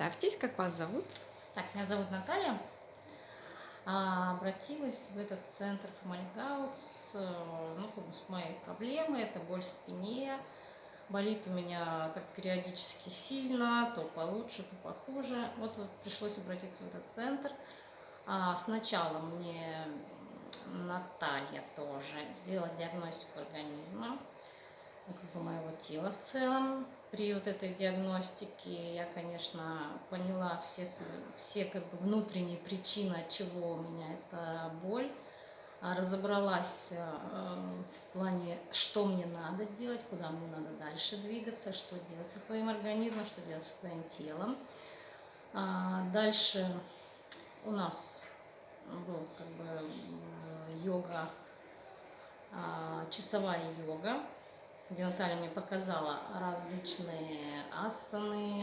Представьтесь, как вас зовут? Так, меня зовут Наталья. А, обратилась в этот центр Фомальгаут с, э, ну, с моей проблемой. Это боль в спине. Болит у меня как периодически сильно, то получше, то похуже. Вот, вот пришлось обратиться в этот центр. А, сначала мне Наталья тоже сделала диагностику организма, как бы моего тела в целом при вот этой диагностике я, конечно, поняла все, все как бы внутренние причины, от чего у меня эта боль. А разобралась э, в плане, что мне надо делать, куда мне надо дальше двигаться, что делать со своим организмом, что делать со своим телом. А дальше у нас был как бы йога, а, часовая йога, где Наталья мне показала различные асаны,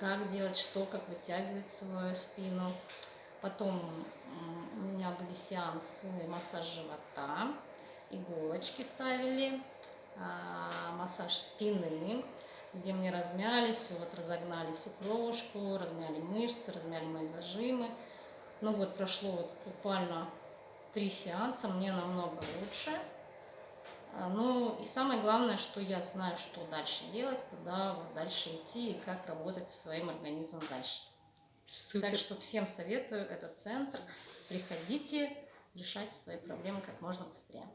как делать что, как вытягивать свою спину. Потом у меня были сеансы массаж живота, иголочки ставили, а, массаж спины, где мне размяли все, вот разогнали всю кровушку, размяли мышцы, размяли мои зажимы. Ну вот прошло вот буквально три сеанса, мне намного лучше. А, ну и самое главное, что я знаю, что дальше делать, куда дальше идти и как работать со своим организмом дальше. Супер. Так что всем советую этот центр. Приходите, решайте свои проблемы как можно быстрее.